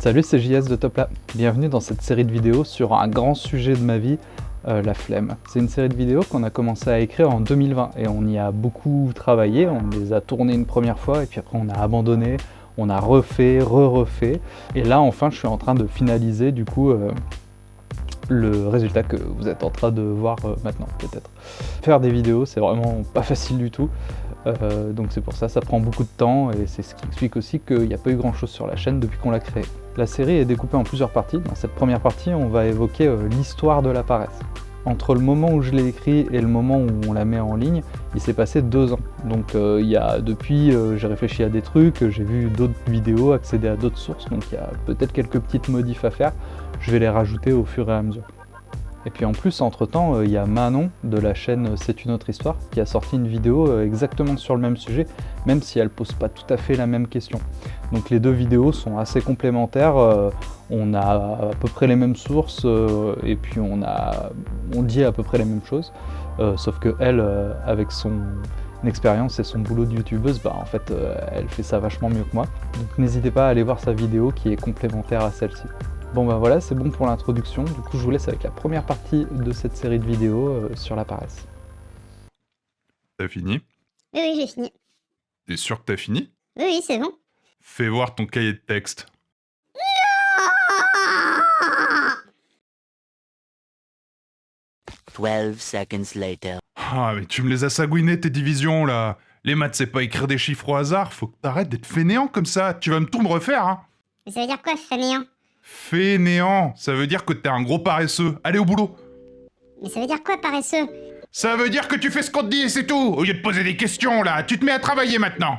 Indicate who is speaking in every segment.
Speaker 1: Salut, c'est JS de Topla. Bienvenue dans cette série de vidéos sur un grand sujet de ma vie, euh, la flemme. C'est une série de vidéos qu'on a commencé à écrire en 2020 et on y a beaucoup travaillé, on les a tournées une première fois et puis après on a abandonné, on a refait, re-refait. Et là enfin je suis en train de finaliser du coup euh, le résultat que vous êtes en train de voir euh, maintenant peut-être. Faire des vidéos c'est vraiment pas facile du tout. Donc c'est pour ça, ça prend beaucoup de temps et c'est ce qui explique aussi qu'il n'y a pas eu grand chose sur la chaîne depuis qu'on l'a créée. La série est découpée en plusieurs parties. Dans cette première partie, on va évoquer euh, l'histoire de la paresse. Entre le moment où je l'ai écrit et le moment où on la met en ligne, il s'est passé deux ans. Donc euh, il y a, depuis, j'ai réfléchi à des trucs, j'ai vu d'autres vidéos, accédé à d'autres sources, donc il y a peut-être quelques petites modifs à faire. Je vais les rajouter au fur et à mesure. Et puis en plus, entre-temps, euh, il y a Manon de la chaîne C'est une autre histoire qui a sorti une vidéo euh, exactement sur le même sujet, même si elle pose pas tout à fait la même question. Donc les deux vidéos sont assez complémentaires, euh, on a à peu près les mêmes sources et puis on, a, on dit à peu près les mêmes choses, sauf que elle, avec son expérience et son boulot de youtubeuse, bah, en fait, elle fait ça vachement mieux que moi. Donc n'hésitez pas à aller voir sa vidéo qui est complémentaire à celle-ci. Bon bah voilà, c'est bon pour l'introduction. Du coup, je vous laisse avec la première partie de cette série de vidéos euh, sur la paresse.
Speaker 2: T'as fini?
Speaker 3: Oui, oui, j'ai fini.
Speaker 2: T'es sûr que t'as fini?
Speaker 3: Oui, oui, c'est bon.
Speaker 2: Fais voir ton cahier de texte.
Speaker 4: seconds later.
Speaker 2: Ah, mais tu me les as sagouinés tes divisions là Les maths, c'est pas écrire des chiffres au hasard, faut que t'arrêtes d'être fainéant comme ça, tu vas me tout me refaire, hein
Speaker 3: Mais ça veut dire quoi, fainéant?
Speaker 2: Fainéant, ça veut dire que t'es un gros paresseux. Allez au boulot.
Speaker 3: Mais ça veut dire quoi, paresseux?
Speaker 2: Ça veut dire que tu fais ce qu'on te dit et c'est tout. Au lieu de poser des questions, là, tu te mets à travailler maintenant.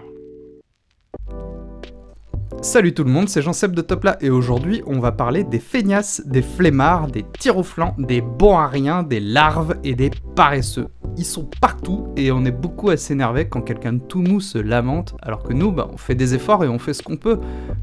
Speaker 1: Salut tout le monde, c'est Jean-Seb de Topla et aujourd'hui on va parler des feignasses, des flemmards, des tirs au flanc, des bons à rien, des larves et des paresseux. Ils sont partout et on est beaucoup à s'énerver quand quelqu'un de tout mou se lamente alors que nous, bah, on fait des efforts et on fait ce qu'on peut.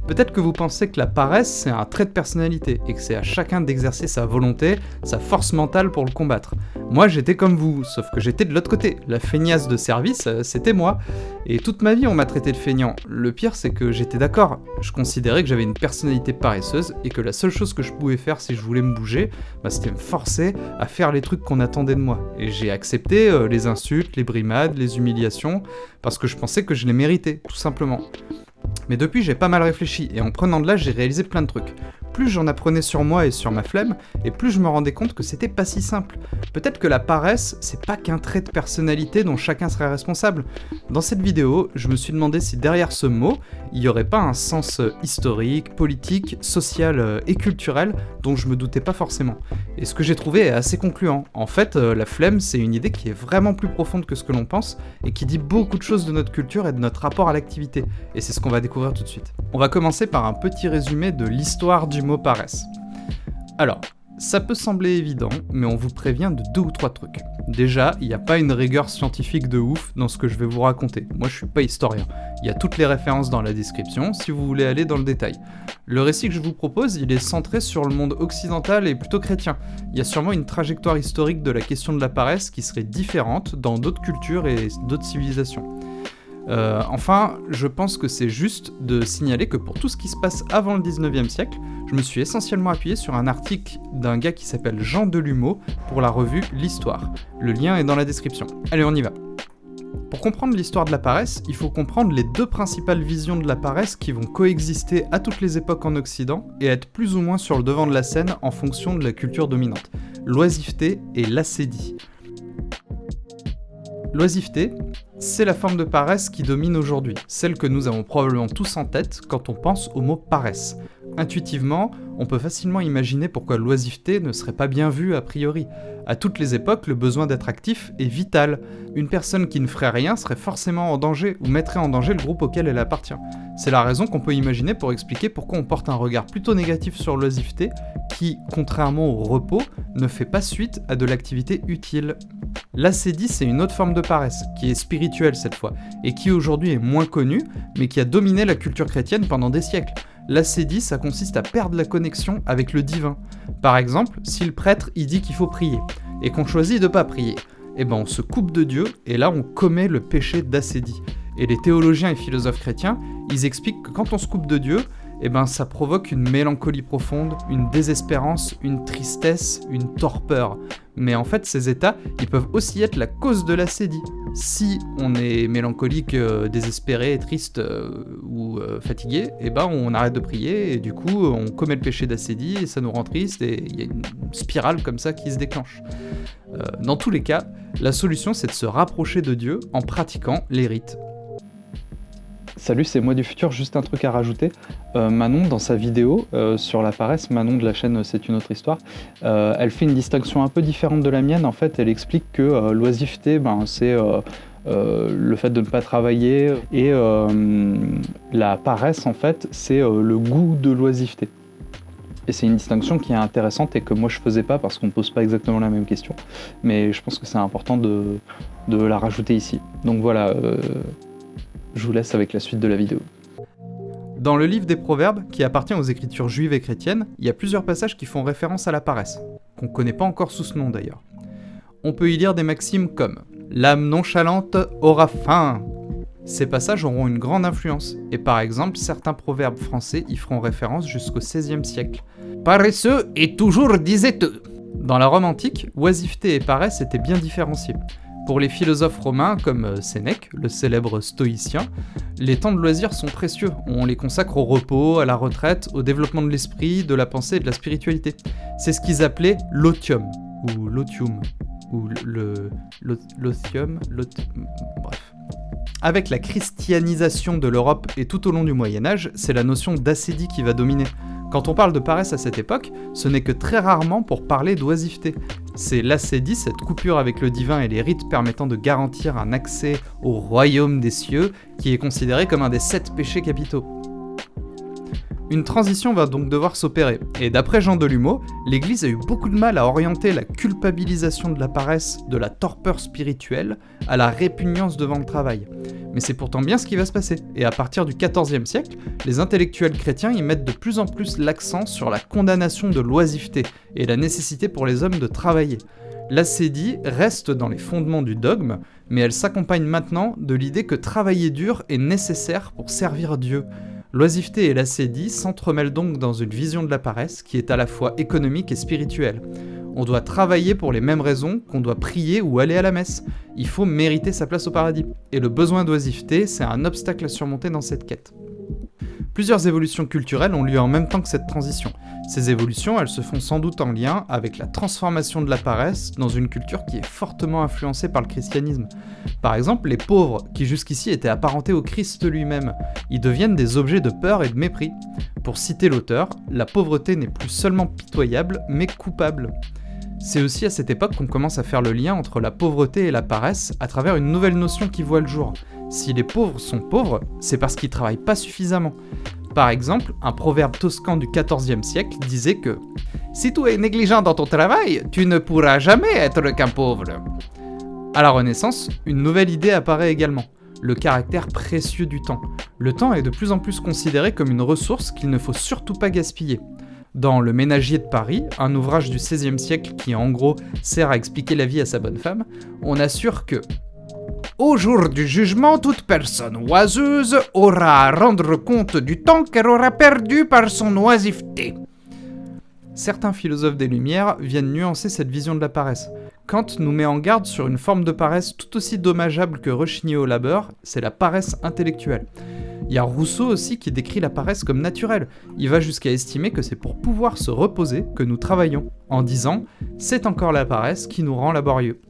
Speaker 1: Peut-être que vous pensez que la paresse c'est un trait de personnalité et que c'est à chacun d'exercer sa volonté, sa force mentale pour le combattre. Moi j'étais comme vous, sauf que j'étais de l'autre côté. La feignasse de service, euh, c'était moi. Et toute ma vie on m'a traité de feignant. Le pire c'est que j'étais d'accord je considérais que j'avais une personnalité paresseuse et que la seule chose que je pouvais faire si je voulais me bouger, bah, c'était me forcer à faire les trucs qu'on attendait de moi. Et j'ai accepté euh, les insultes, les brimades, les humiliations, parce que je pensais que je les méritais, tout simplement. Mais depuis, j'ai pas mal réfléchi, et en prenant de l'âge, j'ai réalisé plein de trucs plus j'en apprenais sur moi et sur ma flemme, et plus je me rendais compte que c'était pas si simple. Peut-être que la paresse, c'est pas qu'un trait de personnalité dont chacun serait responsable. Dans cette vidéo, je me suis demandé si derrière ce mot, il y aurait pas un sens historique, politique, social euh, et culturel dont je me doutais pas forcément. Et ce que j'ai trouvé est assez concluant. En fait, euh, la flemme, c'est une idée qui est vraiment plus profonde que ce que l'on pense, et qui dit beaucoup de choses de notre culture et de notre rapport à l'activité. Et c'est ce qu'on va découvrir tout de suite. On va commencer par un petit résumé de l'histoire du mot paresse. Alors, ça peut sembler évident, mais on vous prévient de deux ou trois trucs. Déjà, il n'y a pas une rigueur scientifique de ouf dans ce que je vais vous raconter. Moi, je suis pas historien. Il y a toutes les références dans la description si vous voulez aller dans le détail. Le récit que je vous propose, il est centré sur le monde occidental et plutôt chrétien. Il y a sûrement une trajectoire historique de la question de la paresse qui serait différente dans d'autres cultures et d'autres civilisations. Euh, enfin, je pense que c'est juste de signaler que pour tout ce qui se passe avant le 19e siècle, je me suis essentiellement appuyé sur un article d'un gars qui s'appelle Jean Delumeau pour la revue L'Histoire. Le lien est dans la description. Allez, on y va. Pour comprendre l'histoire de la paresse, il faut comprendre les deux principales visions de la paresse qui vont coexister à toutes les époques en Occident et être plus ou moins sur le devant de la scène en fonction de la culture dominante. L'oisiveté et l'acédie. L'oisiveté, c'est la forme de paresse qui domine aujourd'hui, celle que nous avons probablement tous en tête quand on pense au mot paresse. Intuitivement, on peut facilement imaginer pourquoi l'oisiveté ne serait pas bien vue a priori. À toutes les époques, le besoin d'être actif est vital. Une personne qui ne ferait rien serait forcément en danger ou mettrait en danger le groupe auquel elle appartient. C'est la raison qu'on peut imaginer pour expliquer pourquoi on porte un regard plutôt négatif sur l'oisiveté, qui, contrairement au repos, ne fait pas suite à de l'activité utile. L'acédie, c'est une autre forme de paresse, qui est spirituelle cette fois, et qui aujourd'hui est moins connue, mais qui a dominé la culture chrétienne pendant des siècles. L'acédie, ça consiste à perdre la connexion avec le divin. Par exemple, si le prêtre il dit qu'il faut prier, et qu'on choisit de pas prier, eh ben on se coupe de Dieu, et là on commet le péché d'acédie. Et les théologiens et philosophes chrétiens, ils expliquent que quand on se coupe de Dieu, eh ben ça provoque une mélancolie profonde, une désespérance, une tristesse, une torpeur. Mais en fait, ces états, ils peuvent aussi être la cause de l'acédie. Si on est mélancolique, euh, désespéré, triste euh, ou euh, fatigué, eh ben on arrête de prier et du coup on commet le péché d'acédie et ça nous rend triste et il y a une spirale comme ça qui se déclenche. Dans tous les cas, la solution c'est de se rapprocher de Dieu en pratiquant les rites.
Speaker 5: Salut, c'est moi du futur, juste un truc à rajouter. Euh, Manon, dans sa vidéo euh, sur la paresse, Manon de la chaîne C'est une autre histoire, euh, elle fait une distinction un peu différente de la mienne. En fait, elle explique que euh, l'oisiveté, ben, c'est euh, euh, le fait de ne pas travailler, et euh, la paresse, en fait, c'est euh, le goût de l'oisiveté. Et c'est une distinction qui est intéressante et que moi je faisais pas parce qu'on ne pose pas exactement la même question. Mais je pense que c'est important de, la rajouter ici. Donc voilà, euh, je vous laisse avec la suite de la vidéo.
Speaker 1: Dans le livre des Proverbes, qui appartient aux écritures juives et chrétiennes, il y a plusieurs passages qui font référence à la paresse, qu'on connaît pas encore sous ce nom d'ailleurs. On peut y lire des maximes comme L'âme nonchalante aura faim. Ces passages auront une grande influence, et par exemple, certains proverbes français y feront référence jusqu'au XVIe siècle. Paresseux est toujours disait-eux. Dans la Rome antique, oisiveté et paresse étaient bien différenciés. Pour les philosophes romains comme euh, Sénèque, le célèbre stoïcien, les temps de loisirs sont précieux. On les consacre au repos, à la retraite, au développement de l'esprit, de la pensée et de la spiritualité. C'est ce qu'ils appelaient l'otium, ou l'otium, ou le l'o- l'otium, l'ot- bref. Avec la christianisation de l'Europe et tout au long du Moyen Âge, c'est la notion d'acédie qui va dominer. Quand on parle de paresse à cette époque, ce n'est que très rarement pour parler d'oisiveté. C'est l'acédie, cette coupure avec le divin et les rites permettant de garantir un accès au royaume des cieux, qui est considéré comme un des sept péchés capitaux. Une transition va donc devoir s'opérer, et d'après Jean Delumeau, l'Église a eu beaucoup de mal à orienter la culpabilisation de la paresse, de la torpeur spirituelle, à la répugnance devant le travail. Mais c'est pourtant bien ce qui va se passer, et à partir du XIVe siècle, les intellectuels chrétiens y mettent de plus en plus l'accent sur la condamnation de l'oisiveté et la nécessité pour les hommes de travailler. L'acédie reste dans les fondements du dogme, mais elle s'accompagne maintenant de l'idée que travailler dur est nécessaire pour servir Dieu. L'oisiveté et l'acédie s'entremêlent donc dans une vision de la paresse qui est à la fois économique et spirituelle. On doit travailler pour les mêmes raisons qu'on doit prier ou aller à la messe. Il faut mériter sa place au paradis. Et le besoin d'oisiveté, c'est un obstacle à surmonter dans cette quête. Plusieurs évolutions culturelles ont lieu en même temps que cette transition. Ces évolutions, elles se font sans doute en lien avec la transformation de la paresse dans une culture qui est fortement influencée par le christianisme. Par exemple, les pauvres, qui jusqu'ici étaient apparentés au Christ lui-même, y deviennent des objets de peur et de mépris. Pour citer l'auteur, la pauvreté n'est plus seulement pitoyable, mais coupable. C'est aussi à cette époque qu'on commence à faire le lien entre la pauvreté et la paresse à travers une nouvelle notion qui voit le jour. Si les pauvres sont pauvres, c'est parce qu'ils travaillent pas suffisamment. Par exemple, un proverbe toscan du XIVe siècle disait que Si tu es négligent dans ton travail, tu ne pourras jamais être qu'un pauvre. À la Renaissance, une nouvelle idée apparaît également le caractère précieux du temps. Le temps est de plus en plus considéré comme une ressource qu'il ne faut surtout pas gaspiller. Dans Le Ménagier de Paris, un ouvrage du XVIe siècle qui en gros sert à expliquer la vie à sa bonne femme, on assure que au jour du jugement, toute personne oiseuse aura à rendre compte du temps qu'elle aura perdu par son oisiveté. Certains philosophes des Lumières viennent nuancer cette vision de la paresse. Kant nous met en garde sur une forme de paresse tout aussi dommageable que rechigner au labeur, c'est la paresse intellectuelle. Il y a Rousseau aussi qui décrit la paresse comme naturelle. Il va jusqu'à estimer que c'est pour pouvoir se reposer que nous travaillons, en disant c'est encore la paresse qui nous rend laborieux.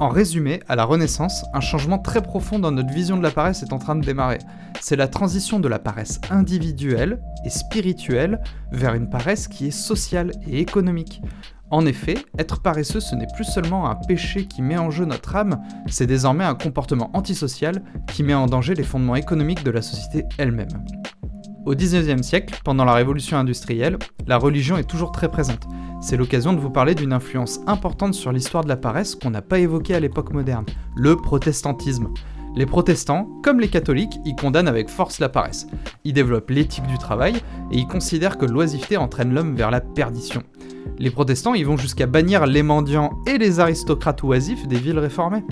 Speaker 1: En résumé, à la Renaissance, un changement très profond dans notre vision de la paresse est en train de démarrer. C'est la transition de la paresse individuelle et spirituelle vers une paresse qui est sociale et économique. En effet, être paresseux, ce n'est plus seulement un péché qui met en jeu notre âme, c'est désormais un comportement antisocial qui met en danger les fondements économiques de la société elle-même. Au XIXe siècle, pendant la révolution industrielle, la religion est toujours très présente. C'est l'occasion de vous parler d'une influence importante sur l'histoire de la paresse qu'on n'a pas évoquée à l'époque moderne, le protestantisme. Les protestants, comme les catholiques, y condamnent avec force la paresse. Ils développent l'éthique du travail et ils considèrent que l'oisiveté entraîne l'homme vers la perdition. Les protestants y vont jusqu'à bannir les mendiants et les aristocrates oisifs des villes réformées.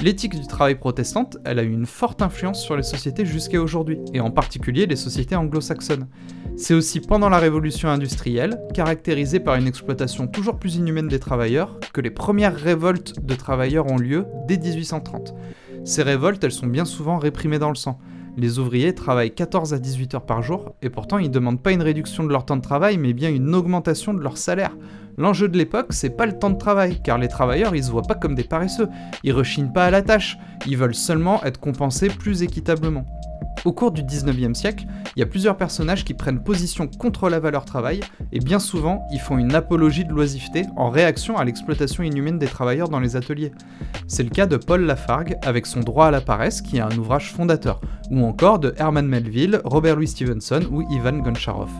Speaker 1: L'éthique du travail protestante, elle a eu une forte influence sur les sociétés jusqu'à aujourd'hui, et en particulier les sociétés anglo-saxonnes. C'est aussi pendant la révolution industrielle, caractérisée par une exploitation toujours plus inhumaine des travailleurs, que les premières révoltes de travailleurs ont lieu dès 1830. Ces révoltes, elles sont bien souvent réprimées dans le sang. Les ouvriers travaillent 14 à 18 heures par jour, et pourtant ils demandent pas une réduction de leur temps de travail, mais bien une augmentation de leur salaire. L'enjeu de l'époque, c'est pas le temps de travail, car les travailleurs, ils se voient pas comme des paresseux, ils rechignent pas à la tâche, ils veulent seulement être compensés plus équitablement. Au cours du 19e siècle, il y a plusieurs personnages qui prennent position contre la valeur travail, et bien souvent, ils font une apologie de l'oisiveté en réaction à l'exploitation inhumaine des travailleurs dans les ateliers. C'est le cas de Paul Lafargue avec son Droit à la paresse, qui est un ouvrage fondateur, ou encore de Herman Melville, Robert Louis Stevenson ou Ivan Goncharov.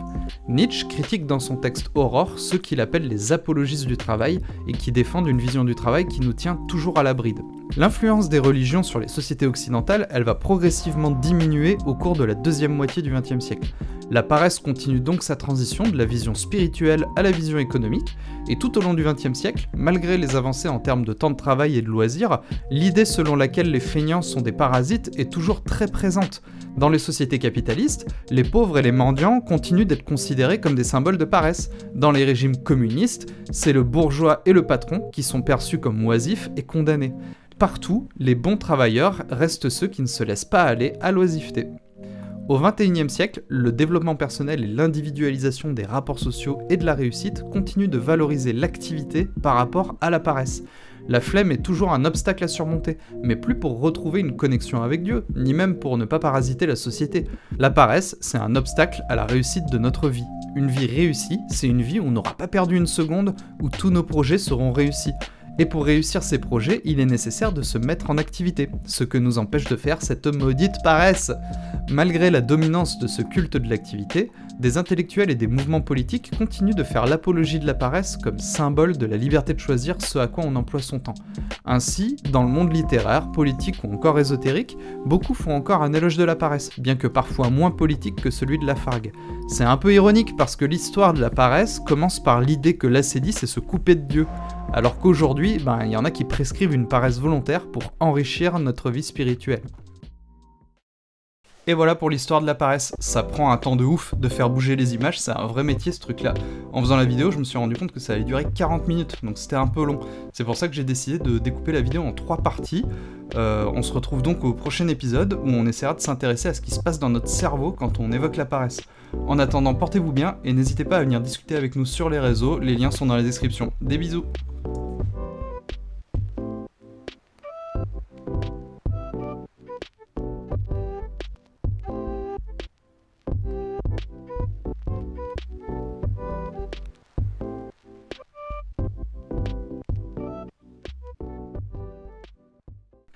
Speaker 1: Nietzsche critique dans son texte Aurore ceux qu'il appelle les apologistes du travail et qui défendent une vision du travail qui nous tient toujours à la bride. L'influence des religions sur les sociétés occidentales, elle va progressivement diminuer au cours de la deuxième moitié du XXe siècle. La paresse continue donc sa transition de la vision spirituelle à la vision économique, et tout au long du XXe siècle, malgré les avancées en termes de temps de travail et de loisirs, l'idée selon laquelle les feignants sont des parasites est toujours très présente. Dans les sociétés capitalistes, les pauvres et les mendiants continuent d'être considérés comme des symboles de paresse. Dans les régimes communistes, c'est le bourgeois et le patron qui sont perçus comme oisifs et condamnés. Partout, les bons travailleurs restent ceux qui ne se laissent pas aller à l'oisiveté. Au XXIe siècle, le développement personnel et l'individualisation des rapports sociaux et de la réussite continuent de valoriser l'activité par rapport à la paresse. La flemme est toujours un obstacle à surmonter, mais plus pour retrouver une connexion avec Dieu, ni même pour ne pas parasiter la société. La paresse, c'est un obstacle à la réussite de notre vie. Une vie réussie, c'est une vie où on n'aura pas perdu une seconde, où tous nos projets seront réussis. Et pour réussir ces projets, il est nécessaire de se mettre en activité, ce que nous empêche de faire cette maudite paresse. Malgré la dominance de ce culte de l'activité, des intellectuels et des mouvements politiques continuent de faire l'apologie de la paresse comme symbole de la liberté de choisir ce à quoi on emploie son temps. Ainsi, dans le monde littéraire, politique ou encore ésotérique, beaucoup font encore un éloge de la paresse, bien que parfois moins politique que celui de la fargue. C'est un peu ironique parce que l'histoire de la paresse commence par l'idée que l'ascédie c'est se couper de Dieu, alors qu'aujourd'hui, ben, il y en a qui prescrivent une paresse volontaire pour enrichir notre vie spirituelle. Et voilà pour l'histoire de la paresse. Ça prend un temps de ouf de faire bouger les images, c'est un vrai métier ce truc là. En faisant la vidéo, je me suis rendu compte que ça allait durer 40 minutes, donc c'était un peu long. C'est pour ça que j'ai décidé de découper la vidéo en trois parties. Euh, on se retrouve donc au prochain épisode où on essaiera de s'intéresser à ce qui se passe dans notre cerveau quand on évoque la paresse. En attendant, portez-vous bien et n'hésitez pas à venir discuter avec nous sur les réseaux, les liens sont dans la description. Des bisous